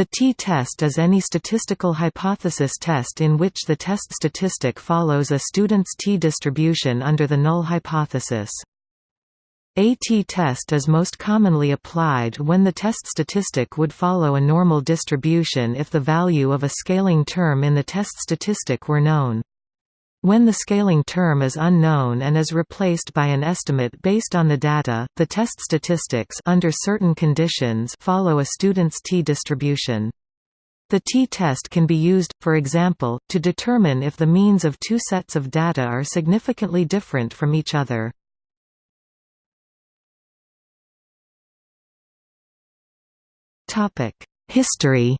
The t-test is any statistical hypothesis test in which the test statistic follows a student's t-distribution under the null hypothesis. A t-test is most commonly applied when the test statistic would follow a normal distribution if the value of a scaling term in the test statistic were known. When the scaling term is unknown and is replaced by an estimate based on the data, the test statistics under certain conditions follow a student's t-distribution. The t-test can be used, for example, to determine if the means of two sets of data are significantly different from each other. History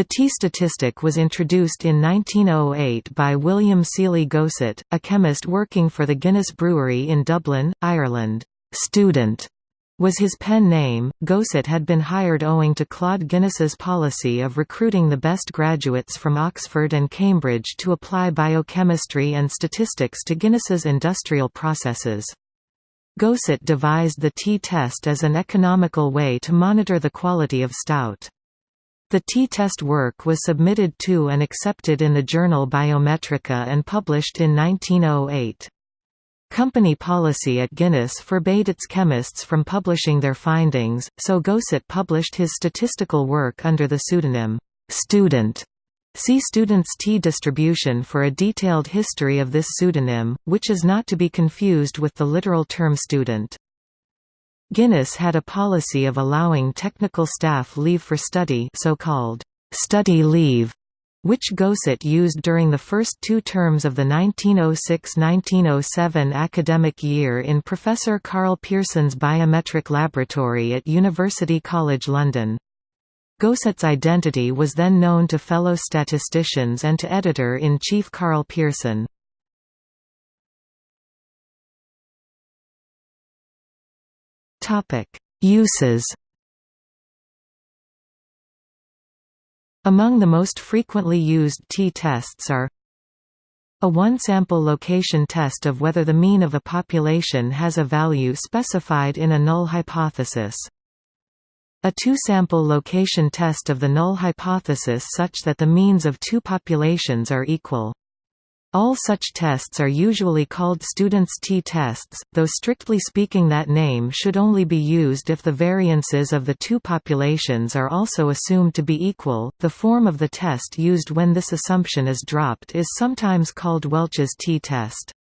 The t-statistic was introduced in 1908 by William Sealy Gosset, a chemist working for the Guinness Brewery in Dublin, Ireland. Student was his pen name. Gosset had been hired owing to Claude Guinness's policy of recruiting the best graduates from Oxford and Cambridge to apply biochemistry and statistics to Guinness's industrial processes. Gosset devised the t-test as an economical way to monitor the quality of stout. The t-test work was submitted to and accepted in the journal Biometrika and published in 1908. Company policy at Guinness forbade its chemists from publishing their findings, so Gosset published his statistical work under the pseudonym, "'Student' See Student's t-distribution for a detailed history of this pseudonym, which is not to be confused with the literal term student. Guinness had a policy of allowing technical staff leave for study so-called study leave, which Gosset used during the first two terms of the 1906–1907 academic year in Professor Karl Pearson's biometric laboratory at University College London. Gosset's identity was then known to fellow statisticians and to editor-in-chief Karl Pearson. Uses Among the most frequently used t-tests are a one-sample location test of whether the mean of a population has a value specified in a null hypothesis. A two-sample location test of the null hypothesis such that the means of two populations are equal. All such tests are usually called students' t-tests, though strictly speaking that name should only be used if the variances of the two populations are also assumed to be equal. The form of the test used when this assumption is dropped is sometimes called Welch's t-test.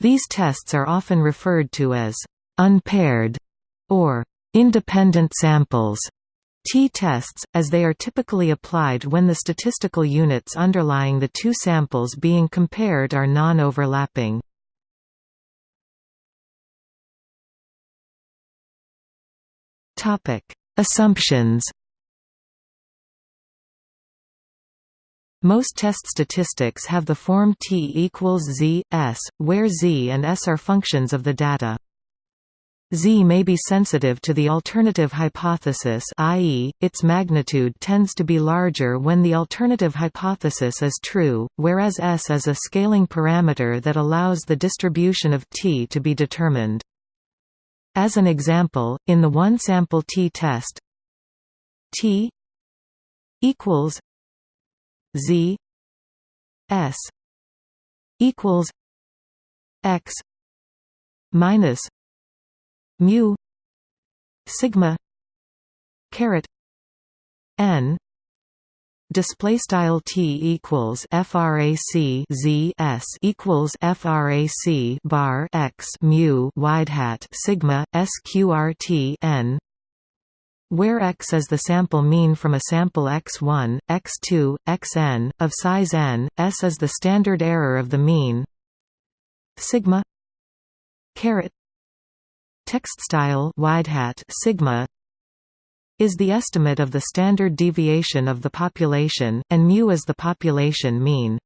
These tests are often referred to as unpaired or independent samples t-tests, as they are typically applied when the statistical units underlying the two samples being compared are non-overlapping. Assumptions Most test statistics have the form T equals Z, S, where Z and S are functions of the data. Z may be sensitive to the alternative hypothesis i.e., its magnitude tends to be larger when the alternative hypothesis is true, whereas S is a scaling parameter that allows the distribution of T to be determined. As an example, in the one-sample t-test T equals Z S equals X minus mu sigma caret n display style t equals frac z s equals frac bar x mu wide hat sigma sqrt n where x is the sample mean from a sample x1, x2, xn, of size n, s is the standard error of the mean sigma caret Text style wide hat sigma is the estimate of the standard deviation of the population, and mu is the population mean.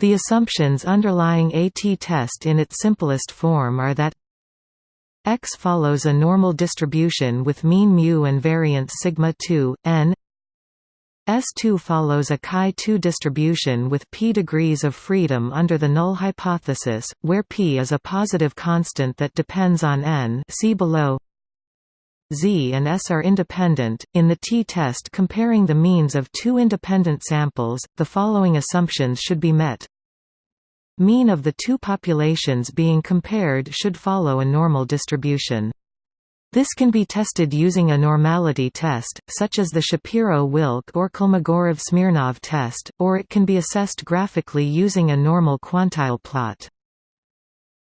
The assumptions underlying a t-test in its simplest form are that x follows a normal distribution with mean mu and variance sigma 2, n S2 follows a chi-2 distribution with p degrees of freedom under the null hypothesis, where p is a positive constant that depends on n see below. z and s are independent. In the t-test comparing the means of two independent samples, the following assumptions should be met. Mean of the two populations being compared should follow a normal distribution. This can be tested using a normality test, such as the Shapiro-Wilk or Kolmogorov-Smirnov test, or it can be assessed graphically using a normal quantile plot.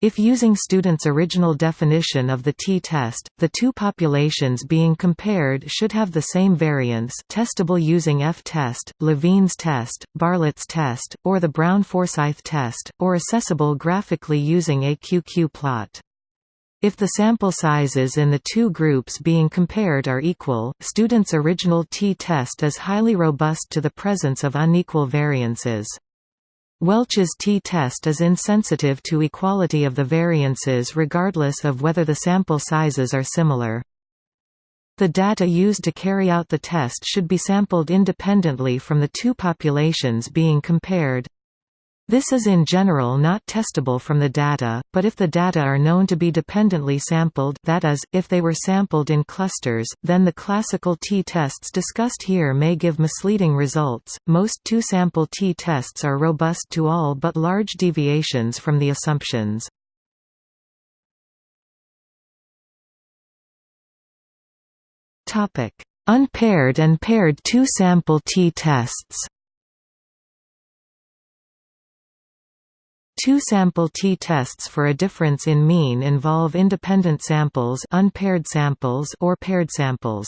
If using students' original definition of the t-test, the two populations being compared should have the same variance testable using F-test, Levene's test, Bartlett's test, or the Brown-Forsythe test, or assessable graphically using a QQ plot. If the sample sizes in the two groups being compared are equal, students' original t-test is highly robust to the presence of unequal variances. Welch's t-test is insensitive to equality of the variances regardless of whether the sample sizes are similar. The data used to carry out the test should be sampled independently from the two populations being compared. This is in general not testable from the data, but if the data are known to be dependently sampled that is, if they were sampled in clusters, then the classical t-tests discussed here may give misleading results. Most two-sample t-tests are robust to all but large deviations from the assumptions. Unpaired and paired two-sample t-tests Two-sample t-tests for a difference in mean involve independent samples, unpaired samples or paired samples.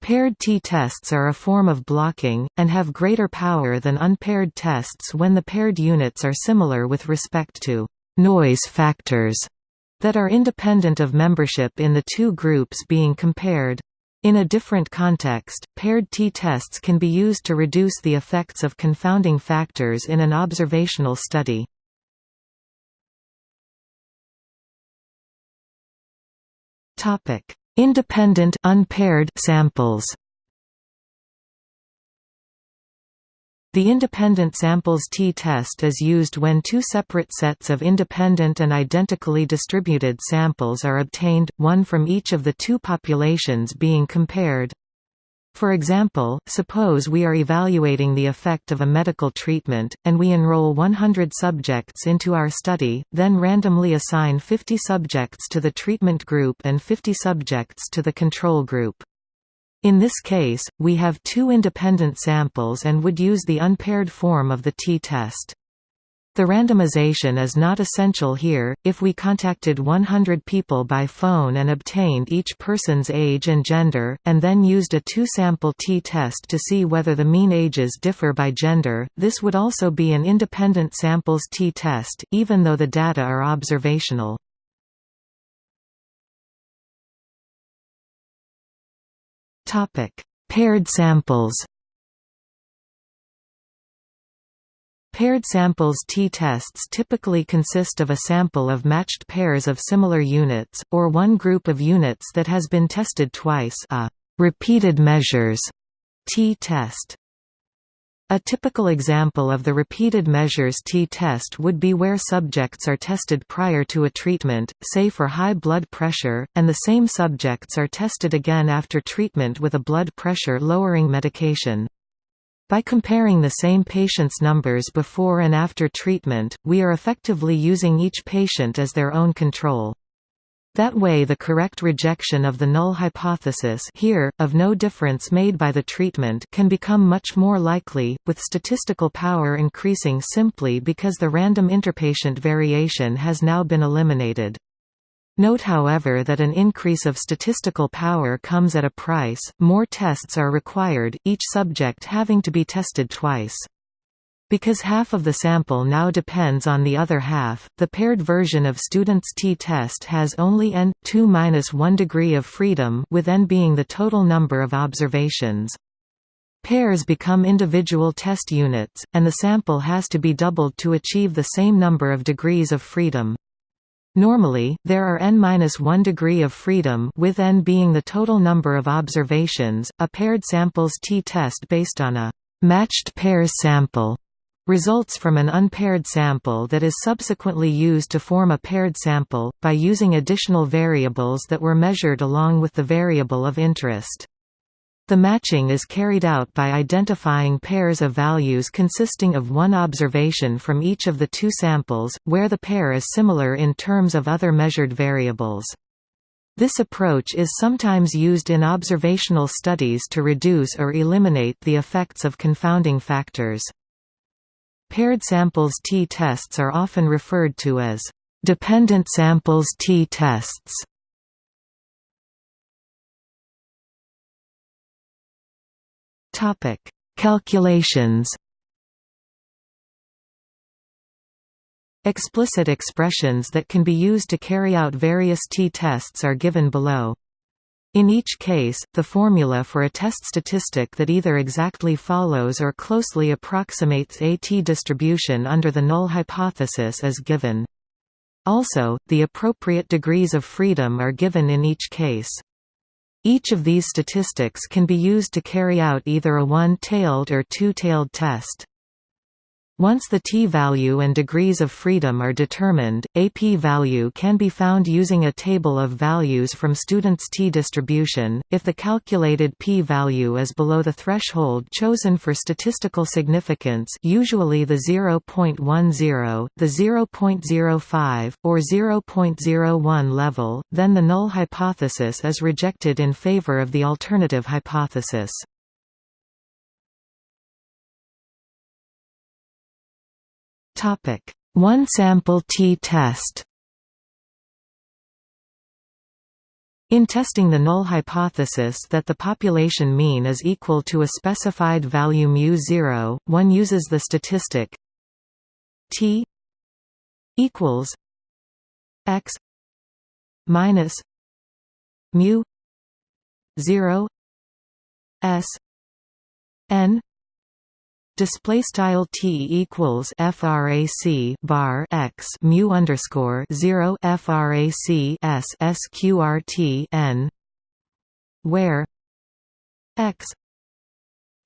Paired t-tests are a form of blocking, and have greater power than unpaired tests when the paired units are similar with respect to «noise factors» that are independent of membership in the two groups being compared. In a different context, paired t-tests can be used to reduce the effects of confounding factors in an observational study. Topic: Independent unpaired samples. The independent samples t-test is used when two separate sets of independent and identically distributed samples are obtained, one from each of the two populations being compared. For example, suppose we are evaluating the effect of a medical treatment, and we enroll 100 subjects into our study, then randomly assign 50 subjects to the treatment group and 50 subjects to the control group. In this case, we have two independent samples and would use the unpaired form of the t-test. The randomization is not essential here, if we contacted 100 people by phone and obtained each person's age and gender, and then used a two-sample t-test to see whether the mean ages differ by gender, this would also be an independent samples t-test, even though the data are observational. Paired samples Paired samples t-tests typically consist of a sample of matched pairs of similar units, or one group of units that has been tested twice a repeated measures t-test. A typical example of the repeated measures t-test would be where subjects are tested prior to a treatment, say for high blood pressure, and the same subjects are tested again after treatment with a blood pressure lowering medication. By comparing the same patient's numbers before and after treatment, we are effectively using each patient as their own control. That way the correct rejection of the null hypothesis here, of no difference made by the treatment can become much more likely, with statistical power increasing simply because the random interpatient variation has now been eliminated. Note however that an increase of statistical power comes at a price, more tests are required, each subject having to be tested twice. Because half of the sample now depends on the other half, the paired version of student's t-test has only n 2-1 degree of freedom with n being the total number of observations. Pairs become individual test units, and the sample has to be doubled to achieve the same number of degrees of freedom. Normally, there are n-1 degree of freedom with n being the total number of observations. A paired samples t-test based on a matched pairs sample results from an unpaired sample that is subsequently used to form a paired sample, by using additional variables that were measured along with the variable of interest. The matching is carried out by identifying pairs of values consisting of one observation from each of the two samples, where the pair is similar in terms of other measured variables. This approach is sometimes used in observational studies to reduce or eliminate the effects of confounding factors. Paired samples t-tests are often referred to as dependent samples t-tests. Calculations Explicit expressions that can be used to carry out various t-tests are given below. In each case, the formula for a test statistic that either exactly follows or closely approximates a t-distribution under the null hypothesis is given. Also, the appropriate degrees of freedom are given in each case. Each of these statistics can be used to carry out either a one-tailed or two-tailed test. Once the t-value and degrees of freedom are determined, a p-value can be found using a table of values from students' t-distribution. If the calculated p-value is below the threshold chosen for statistical significance, usually the 0.10, the 0.05, or 0.01 level, then the null hypothesis is rejected in favor of the alternative hypothesis. One sample t-test. In testing the null hypothesis that the population mean is equal to a specified value μ0, one uses the statistic t equals x minus mu 0 s n Display style t equals frac bar x mu underscore zero frac s sqrt n, where x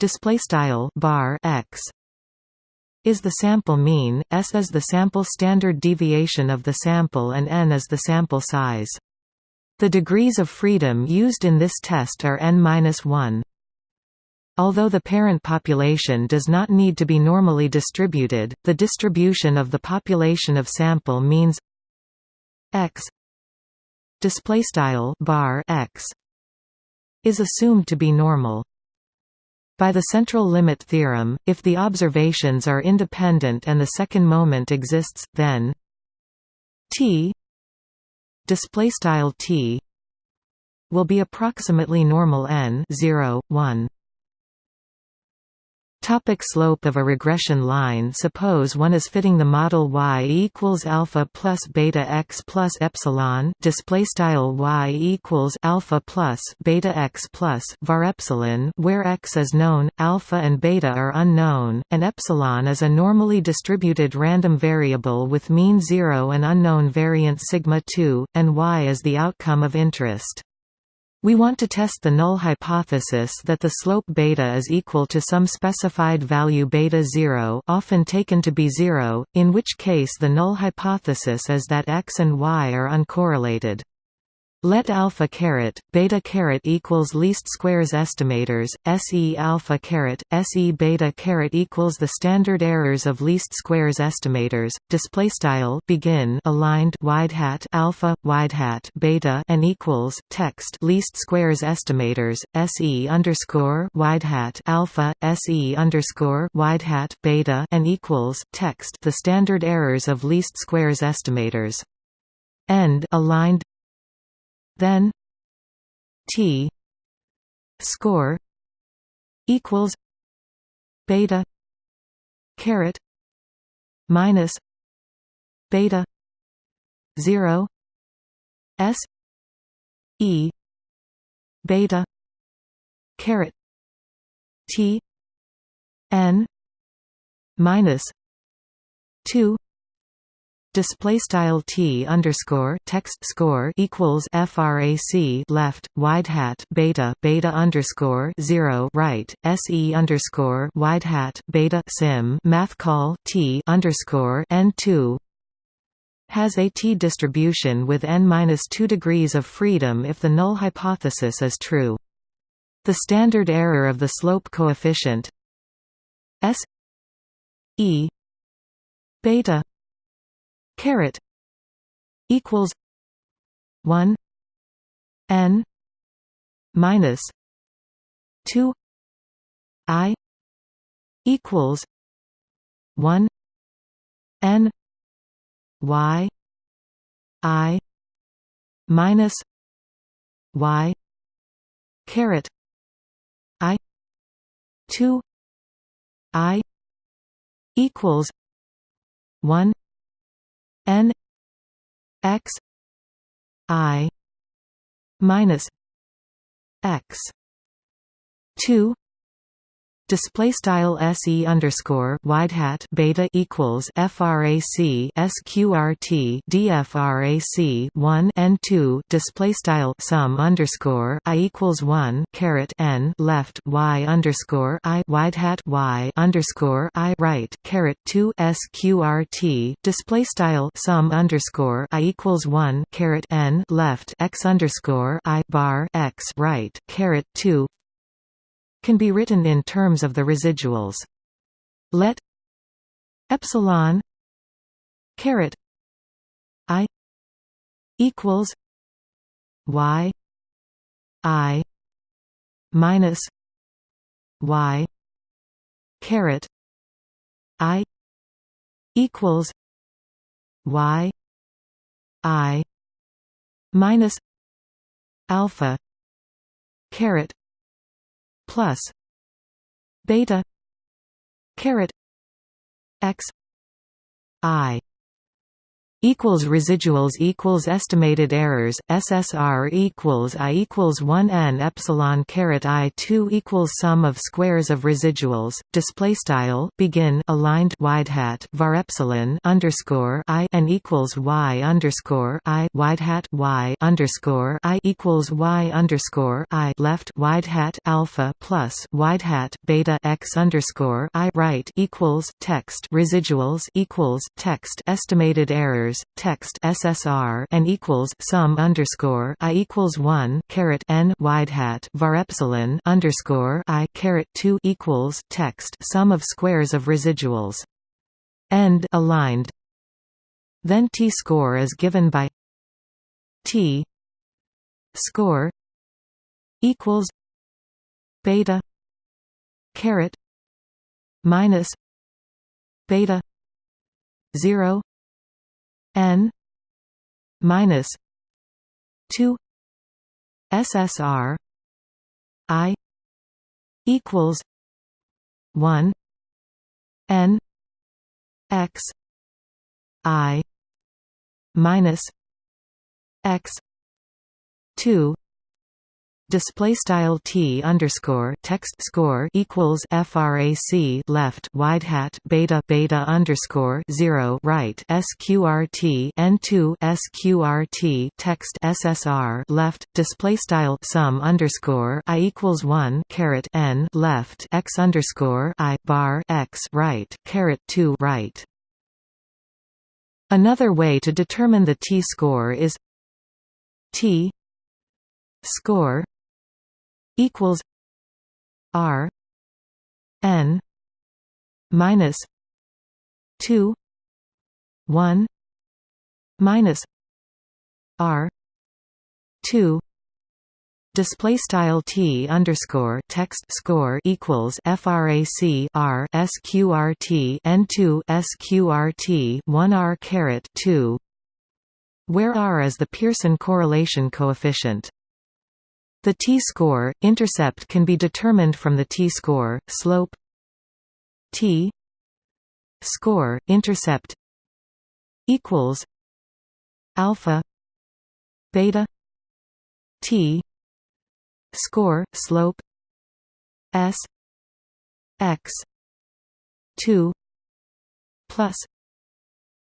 display style bar x is the sample mean, s is the sample standard deviation of the sample, and n is the sample size. The degrees of freedom used in this test are n-1. Although the parent population does not need to be normally distributed, the distribution of the population of sample means x bar x is assumed to be normal. By the central limit theorem, if the observations are independent and the second moment exists, then t t will be approximately normal n 0, 1. Topic slope of a regression line Suppose one is fitting the model y equals alpha plus beta x plus epsilon display style y equals alpha plus beta x plus var epsilon where x is known, alpha and beta are unknown, and epsilon is a normally distributed random variable with mean zero and unknown variance sigma 2, and y is the outcome of interest. We want to test the null hypothesis that the slope beta is equal to some specified value beta 0 often taken to be 0, in which case the null hypothesis is that x and y are uncorrelated. Let alpha caret beta caret equals least squares estimators. Se alpha caret Se beta caret equals the standard errors of least squares estimators. Display style begin aligned wide hat alpha wide hat beta and equals text least squares estimators. Se underscore wide hat alpha Se underscore wide hat beta and equals text the standard errors of least squares estimators. End aligned then T score equals beta caret minus beta 0 s e beta caret t n minus 2 display style t underscore text score equals frac left wide hat beta beta underscore zero right se underscore wide hat beta sim math call t underscore n two has a t distribution with n minus two degrees of freedom if the null hypothesis is true. The standard error of the slope coefficient s e beta caret equals 1 n minus 2 i equals 1 n y i minus y caret i 2 i equals 1 n x i minus x 2 Display style se underscore wide hat beta equals frac sqrt dfrac one n two display style sum underscore i equals one caret n left y underscore i wide hat y underscore i right caret two sqrt display style sum underscore i equals one caret n left x underscore i bar x right caret two can be written in terms of the residuals. Let epsilon caret i equals y i minus y caret i equals y i minus alpha caret plus beta caret x i equals residuals equals estimated errors SSR equals I equals 1 n epsilon caret I 2 equals sum of squares of residuals display style begin aligned wide hat var epsilon underscore I n equals Y underscore I wide hat Y underscore I equals Y underscore I left wide hat alpha plus wide hat beta x underscore I right equals text residuals equals text estimated errors text SSR and equals sum underscore I equals one caret N wide hat var epsilon underscore I caret two equals text sum of squares of residuals. End aligned. Then T score is given by T score equals beta caret minus beta 0 n minus 2 ssr i equals 1 n x i minus x 2 display style t underscore text score equals frac left wide hat beta beta underscore zero right sqrt n2 sqrt text ssr left display style sum underscore i equals one caret n left x underscore i bar x right caret two right. Another way to determine the t score is t score equals R N minus two one minus R two display style t underscore text score equals frac r sqrt n2 sqrt 1 r caret 2 where r is the Pearson correlation coefficient the t-score, intercept can be determined from the t-score, slope t score, intercept equals alpha beta t score slope s x 2 plus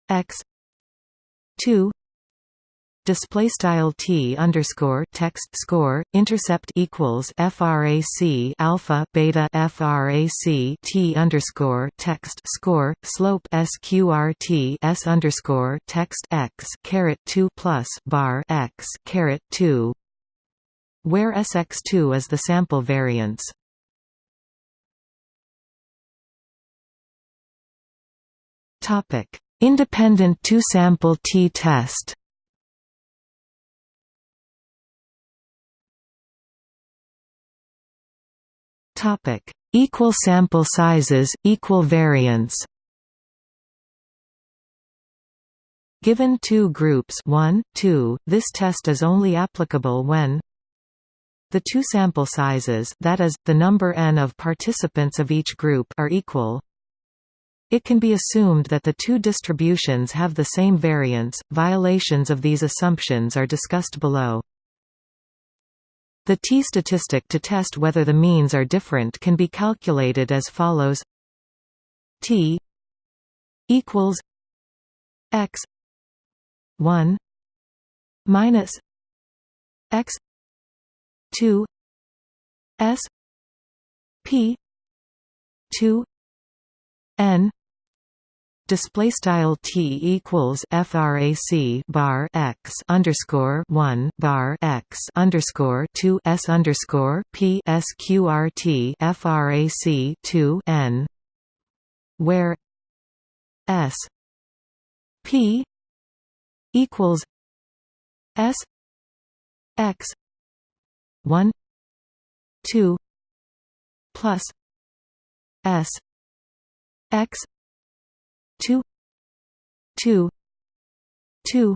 x 2 display style t underscore text score intercept equals frac alpha beta frac t underscore text score slope sqrt s underscore text x caret 2 plus bar x caret 2 where sx2 is the sample variance. Topic independent two sample t test Topic: Equal sample sizes, equal variance. Given two groups 1, 2, this test is only applicable when the two sample sizes that is, the number n of participants of each group are equal. It can be assumed that the two distributions have the same variance. Violations of these assumptions are discussed below. The t-statistic to test whether the means are different can be calculated as follows. T equals x 1 minus x 2 s p 2 n display style t equals frac bar x underscore one bar x underscore two s underscore p sqrt frac two n where s p equals s x one two plus s x two two two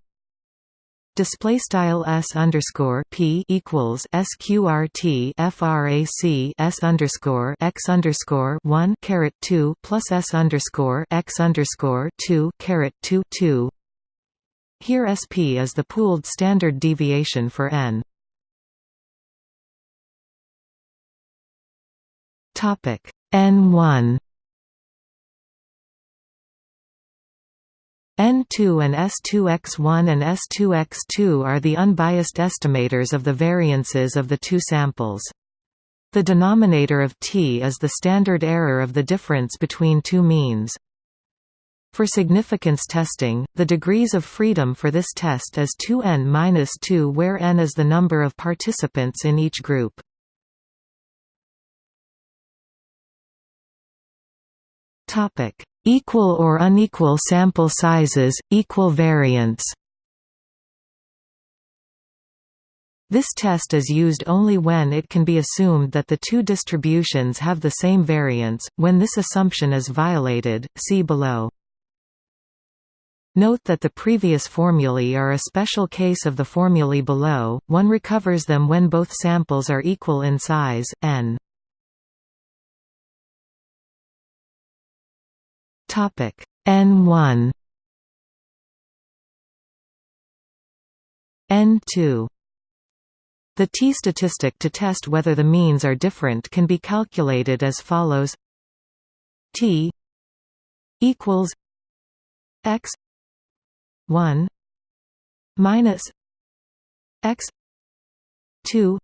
display style s underscore p equals sqrt frac s underscore x underscore one caret two plus s underscore x underscore two caret two two. Here sp is the pooled standard deviation for n. Topic n one N2 and S2X1 and S2X2 are the unbiased estimators of the variances of the two samples. The denominator of t is the standard error of the difference between two means. For significance testing, the degrees of freedom for this test is 2n-2 where n is the number of participants in each group. Topic: Equal or unequal sample sizes, equal variance. This test is used only when it can be assumed that the two distributions have the same variance. When this assumption is violated, see below. Note that the previous formulae are a special case of the formulae below, one recovers them when both samples are equal in size, n. Topic. N1 N2 The t-statistic to test whether the means are different can be calculated as follows. T equals x 1 minus x 2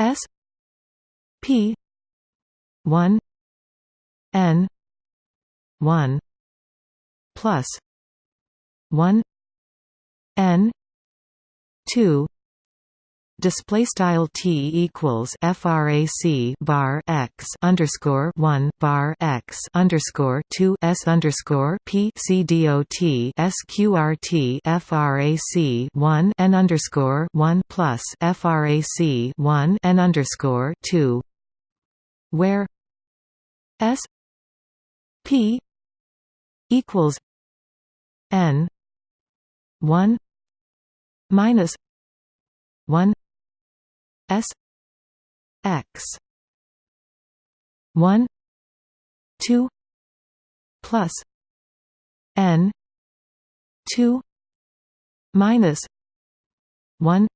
s p 1 n 1 plus 1 n 2 display style t equals frac bar x underscore 1 bar x underscore 2 s underscore p c dot sqrt frac 1 n underscore 1 plus frac 1 n underscore 2 where s p equals n 1 minus 1 s x 1 2 plus n 2 minus 1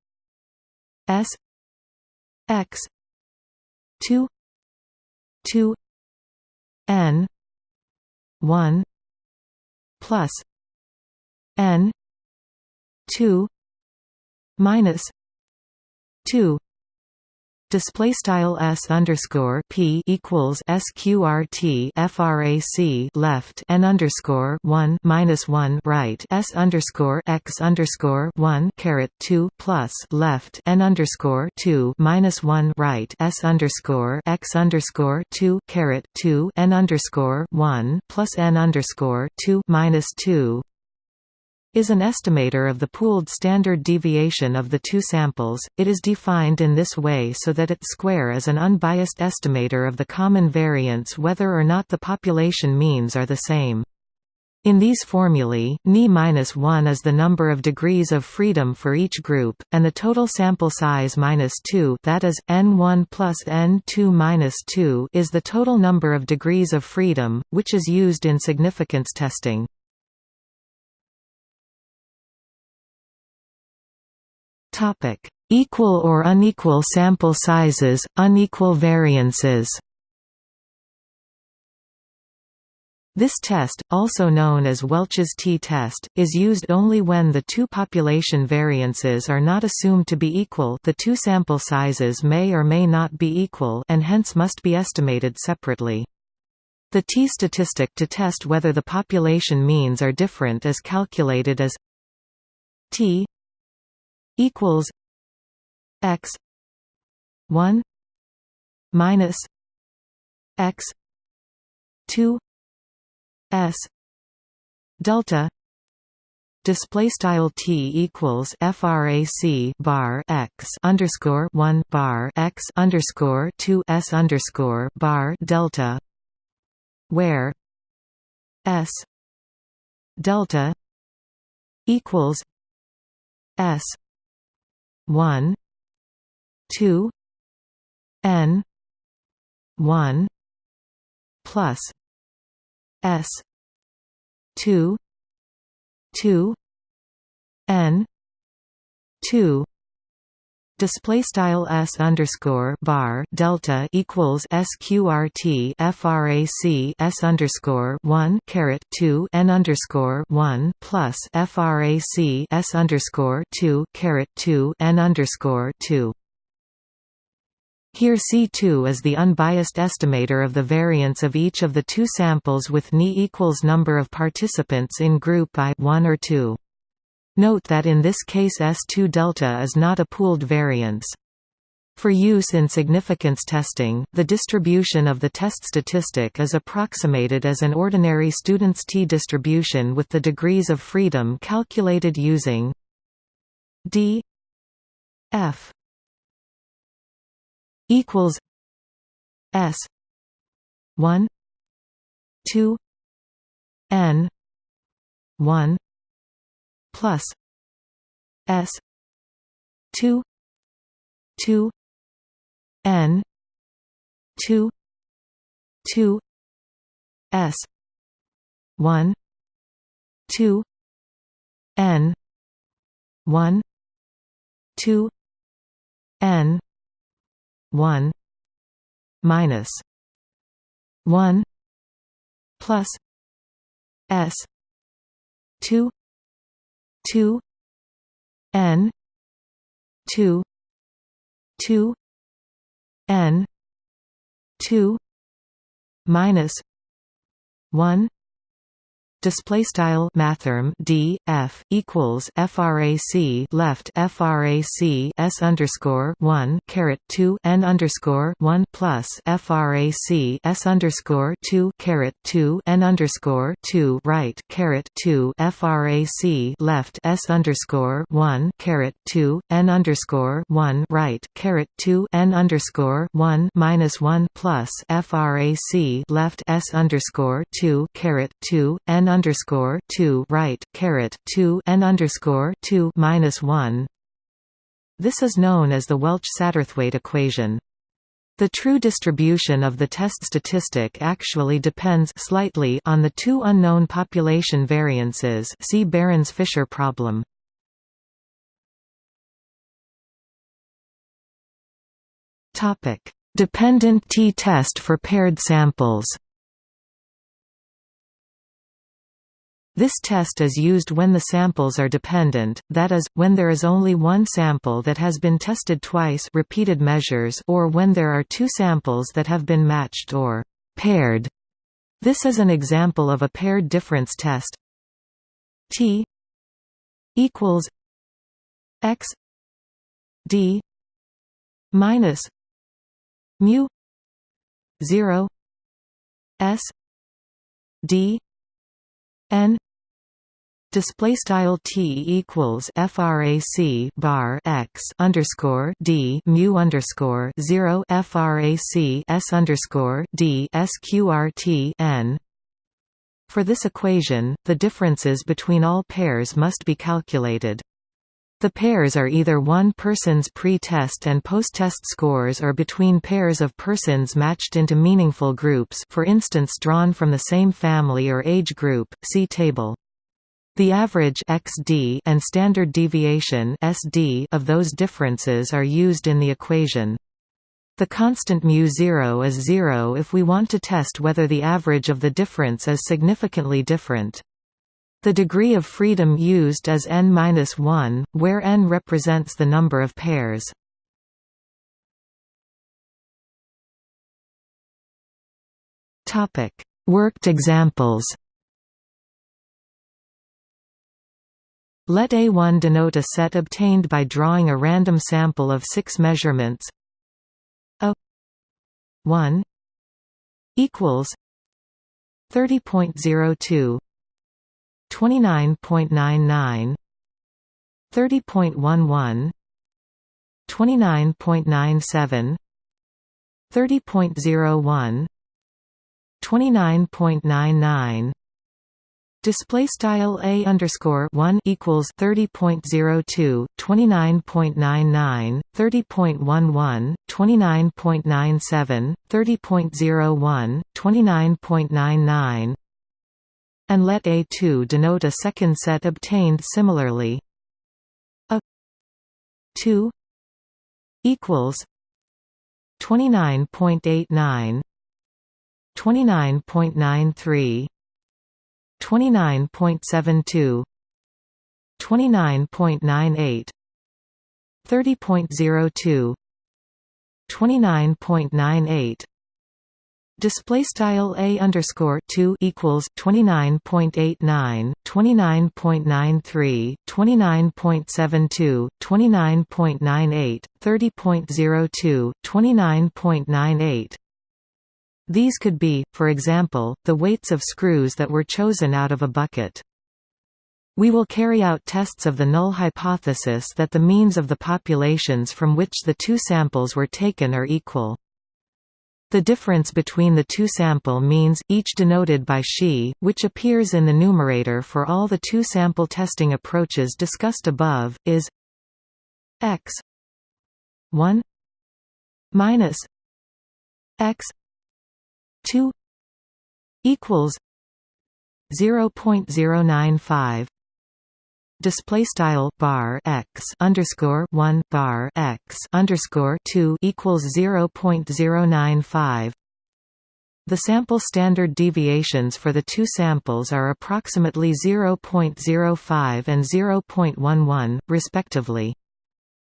s x 2 2 n 1 plus N two minus two display style s underscore p equals sqrt frac left n underscore one minus one right s underscore x underscore one caret two plus left n underscore two minus one right s underscore x underscore two caret two n underscore one plus n underscore two minus two is an estimator of the pooled standard deviation of the two samples. It is defined in this way so that its square is an unbiased estimator of the common variance whether or not the population means are the same. In these formulae, Ni-1 is the number of degrees of freedom for each group, and the total sample size minus 2 that is, n1 plus n2 minus 2 is the total number of degrees of freedom, which is used in significance testing. Topic: Equal or unequal sample sizes, unequal variances. This test, also known as Welch's t-test, is used only when the two population variances are not assumed to be equal the two sample sizes may or may not be equal and hence must be estimated separately. The t-statistic to test whether the population means are different is calculated as t equals x 1 minus x 2 s delta display style t equals frac bar x underscore 1 bar x underscore 2 s underscore bar delta where s delta equals s one two N one plus S two two N two display style s underscore bar delta equals sqrt frac s underscore one caret two n underscore one plus frac s underscore two caret two n underscore two. Here C2 is the unbiased estimator of the variance of each of the two samples with Ni equals number of participants in group I 1 or 2. Note that in this case S2 delta is not a pooled variance. For use in significance testing, the distribution of the test statistic is approximated as an ordinary student's t-distribution with the degrees of freedom calculated using d f equals s 1 2 n 1 plus S two two N two two S one two N one two N one minus one plus S two two N two two N two minus one display style mathrm d f equals frac left frac s underscore 1 caret 2 n underscore 1 plus frac s underscore 2 caret 2 n underscore 2 right caret 2 frac left s underscore 1 caret 2 n underscore 1 right caret 2 n underscore 1 minus 1 plus frac left s underscore 2 caret 2 n underscore two right caret two n underscore two minus one. This is known as the Welch-Satterthwaite equation. The true distribution of the test statistic actually depends slightly on the two unknown population variances. See Behrens-Fisher problem. Topic: Dependent t-test for paired samples. This test is used when the samples are dependent, that is, when there is only one sample that has been tested twice repeated measures or when there are two samples that have been matched or paired. This is an example of a paired difference test. T equals x d minus mu 0 s d n display style t equals frac bar x underscore d mu underscore zero frac s underscore d sqrt n. For this equation, the differences between all pairs must be calculated. The pairs are either one person's pre-test and post-test scores or between pairs of persons matched into meaningful groups for instance drawn from the same family or age group, see table. The average XD and standard deviation SD of those differences are used in the equation. The constant μ0 is zero if we want to test whether the average of the difference is significantly different. The degree of freedom used is n-1, where n represents the number of pairs. Worked examples Let A1 denote a set obtained by drawing a random sample of six measurements. A 1 equals 30.02 29.99 30.11 29.97 30.01 29.99 Display style a underscore one equals thirty point zero two twenty nine point nine nine thirty point one one twenty nine point nine seven thirty point zero one twenty nine point nine nine and let A2 denote a second set obtained similarly. A 2 equals 29.89 29.93 29.72 29.98 30.02 29.98 Display style a underscore two equals twenty nine point eight nine, twenty nine point nine three, twenty nine point seven two, twenty nine point nine eight, thirty point zero two, twenty nine point nine eight. These could be, for example, the weights of screws that were chosen out of a bucket. We will carry out tests of the null hypothesis that the means of the populations from which the two samples were taken are equal. The difference between the two sample means, each denoted by xi, which appears in the numerator for all the two sample testing approaches discussed above, is x 1 minus x 2 equals 0.095 display style bar x underscore one bar x underscore two equals zero point zero nine five. The sample standard deviations for the two samples are approximately 0.05 and 0.11, respectively.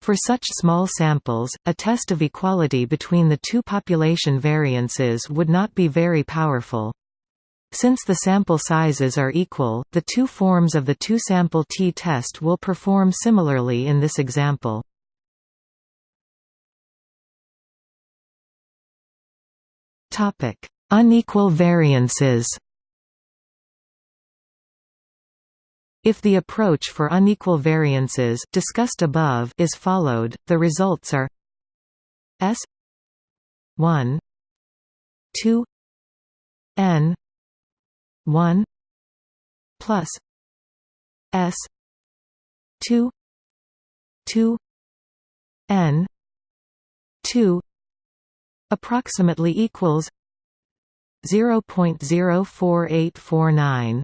For such small samples, a test of equality between the two population variances would not be very powerful. Since the sample sizes are equal, the two forms of the two-sample t-test will perform similarly in this example. Unequal variances If the approach for unequal variances discussed above is followed, the results are S 1 2 n 1 plus s 2 2 n 2 approximately equals 0.04849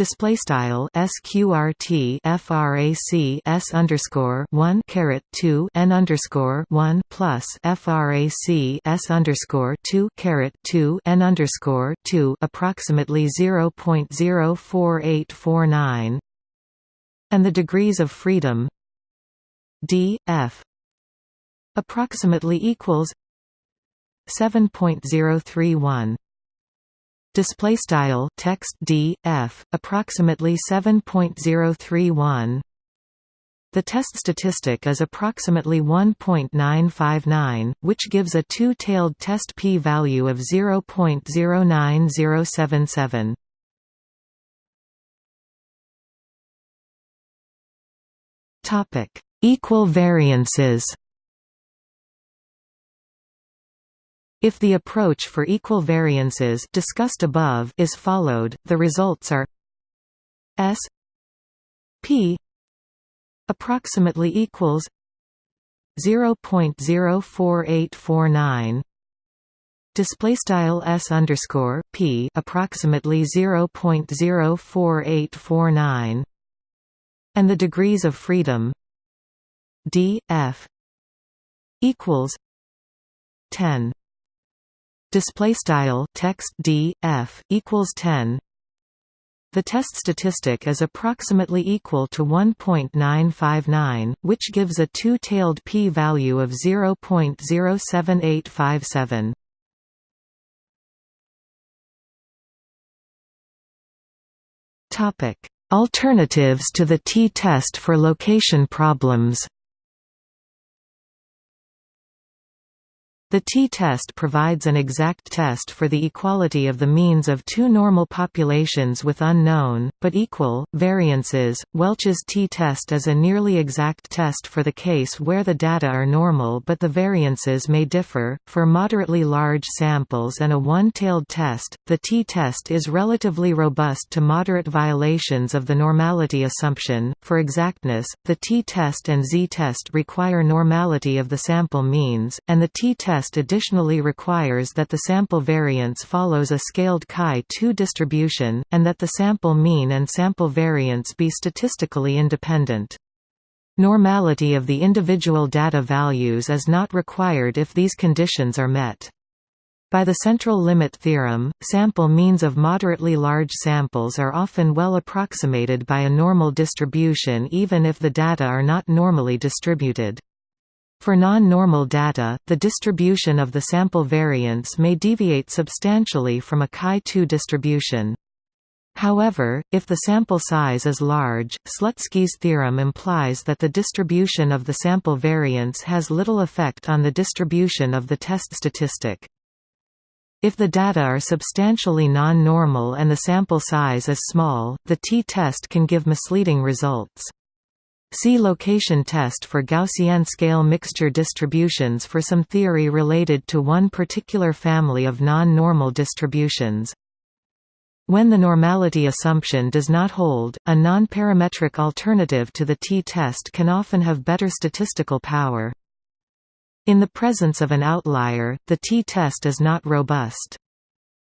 display style sqrt frac s underscore 1 caret 2 n underscore 1 plus frac s underscore 2 caret 2 n underscore 2 approximately 0.04849 and the degrees of freedom d f approximately equals 7.031 display style text d f approximately 7.031 the test statistic is approximately 1.959 which gives a two-tailed test p-value of 0.09077 topic equal variances If the approach for equal variances discussed above is followed, the results are S P approximately equals 0.04849 display style s underscore p approximately 0.04849 and the degrees of freedom d f equals 10 display style text d f equals 10 the test statistic is approximately equal to 1.959 which gives a two-tailed p-value of 0.07857 topic. Alternatives to the t-test for location problems The t-test provides an exact test for the equality of the means of two normal populations with unknown, but equal, variances. Welch's t-test is a nearly exact test for the case where the data are normal but the variances may differ. For moderately large samples and a one-tailed test, the t-test is relatively robust to moderate violations of the normality assumption. For exactness, the t-test and z-test require normality of the sample means, and the t-test test additionally requires that the sample variance follows a scaled chi-2 distribution, and that the sample mean and sample variance be statistically independent. Normality of the individual data values is not required if these conditions are met. By the central limit theorem, sample means of moderately large samples are often well approximated by a normal distribution even if the data are not normally distributed. For non-normal data, the distribution of the sample variance may deviate substantially from a chi-2 distribution. However, if the sample size is large, Slutsky's theorem implies that the distribution of the sample variance has little effect on the distribution of the test statistic. If the data are substantially non-normal and the sample size is small, the t-test can give misleading results. See location test for Gaussian scale mixture distributions for some theory related to one particular family of non-normal distributions. When the normality assumption does not hold, a non-parametric alternative to the t-test can often have better statistical power. In the presence of an outlier, the t-test is not robust.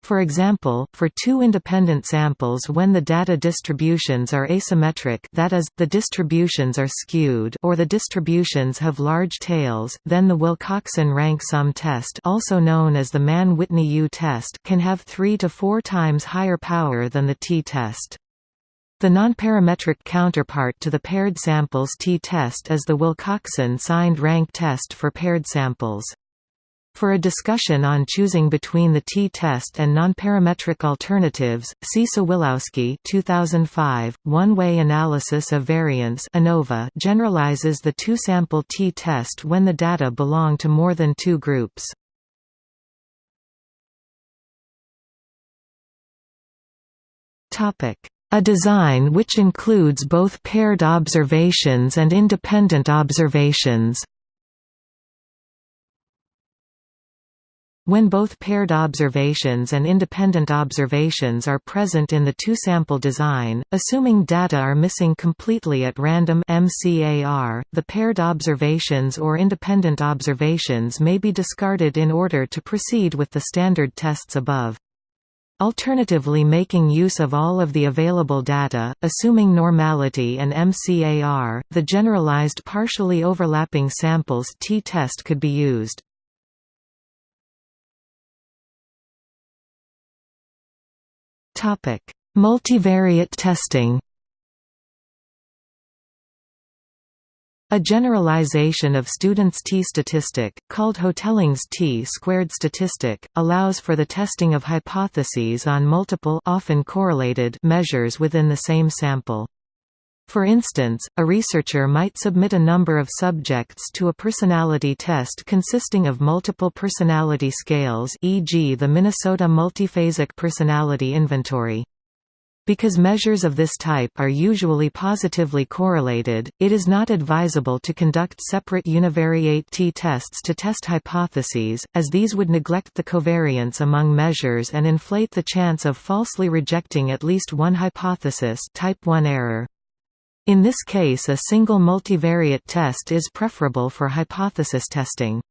For example, for two independent samples when the data distributions are asymmetric that is, the distributions are skewed or the distributions have large tails, then the Wilcoxon rank sum test also known as the Mann-Whitney U test can have three to four times higher power than the t-test. The nonparametric counterpart to the paired samples t-test is the Wilcoxon signed rank test for paired samples. For a discussion on choosing between the t-test and nonparametric alternatives, see Sawilowsky 2005, One-Way Analysis of Variance ANOVA generalizes the two-sample t-test when the data belong to more than two groups. A design which includes both paired observations and independent observations When both paired observations and independent observations are present in the two-sample design, assuming data are missing completely at random MCAR, the paired observations or independent observations may be discarded in order to proceed with the standard tests above. Alternatively making use of all of the available data, assuming normality and MCAR, the generalized partially overlapping samples t-test could be used. Multivariate testing A generalization of students' t-statistic, called Hotelling's t-squared statistic, allows for the testing of hypotheses on multiple often correlated measures within the same sample. For instance, a researcher might submit a number of subjects to a personality test consisting of multiple personality scales e.g. the Minnesota Multiphasic Personality Inventory. Because measures of this type are usually positively correlated, it is not advisable to conduct separate univariate t-tests to test hypotheses, as these would neglect the covariance among measures and inflate the chance of falsely rejecting at least one hypothesis type 1 error. In this case a single multivariate test is preferable for hypothesis testing.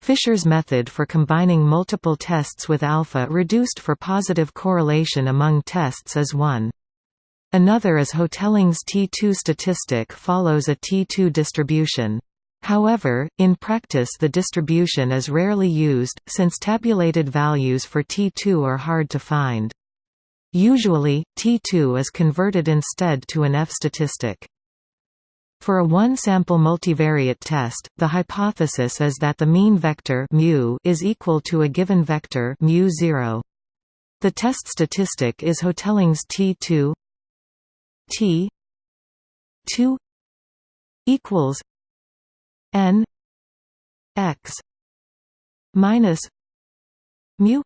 Fisher's method for combining multiple tests with alpha reduced for positive correlation among tests is one. Another is Hotelling's T2 statistic follows a T2 distribution. However, in practice the distribution is rarely used, since tabulated values for T2 are hard to find. Usually, T2 is converted instead to an F statistic. For a one-sample multivariate test, the hypothesis is that the mean vector mu is equal to a given vector mu 0. The test statistic is Hotelling's T2 T 2 equals n x minus mu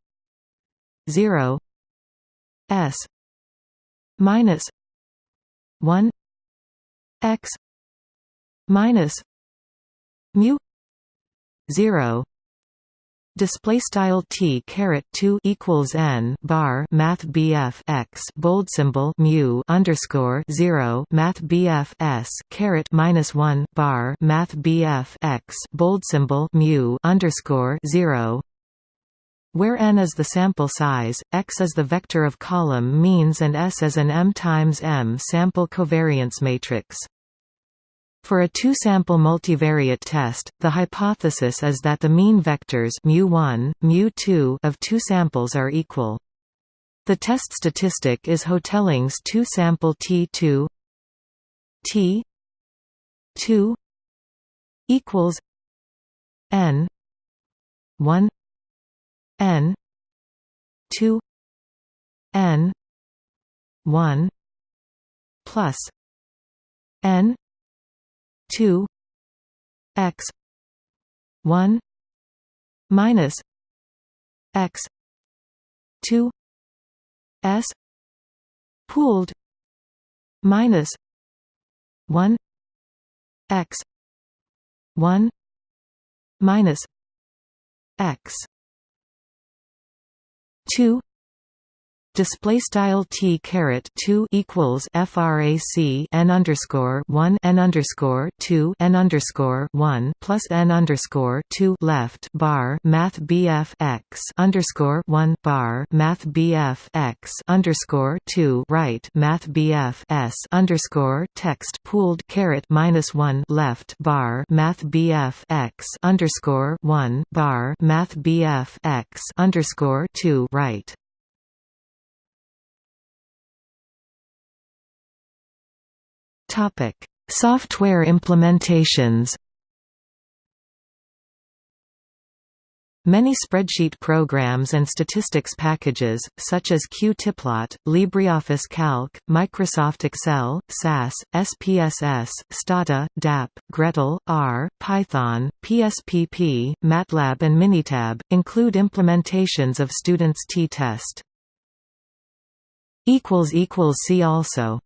0 s minus 1 x minus mu 0 display style t caret 2 equals n bar math bf x bold symbol mu underscore 0 math bf s caret minus 1 bar math bf x bold symbol mu underscore 0 where n is the sample size, x is the vector of column means and S is an m times m sample covariance matrix. For a two-sample multivariate test, the hypothesis is that the mean vectors mu1, mu2 of two samples are equal. The test statistic is Hotelling's two-sample T2 T 2 equals n 1 n 2 n 1 plus n 2 x 1 minus x 2 s pooled minus 1 x 1 minus x 2 display style t caret 2 equals frac n underscore 1 n underscore 2 n underscore 1 plus n underscore 2 left bar math bf x underscore 1 bar math bf x underscore 2 right math bf s underscore text pooled caret minus 1 left bar math bf x underscore 1 bar math bf x underscore 2 right Topic: Software implementations. Many spreadsheet programs and statistics packages, such as Qtiplot, LibreOffice Calc, Microsoft Excel, SAS, SPSS, Stata, DAP, gretl, R, Python, PSPP, MATLAB and Minitab, include implementations of students' t-test. See also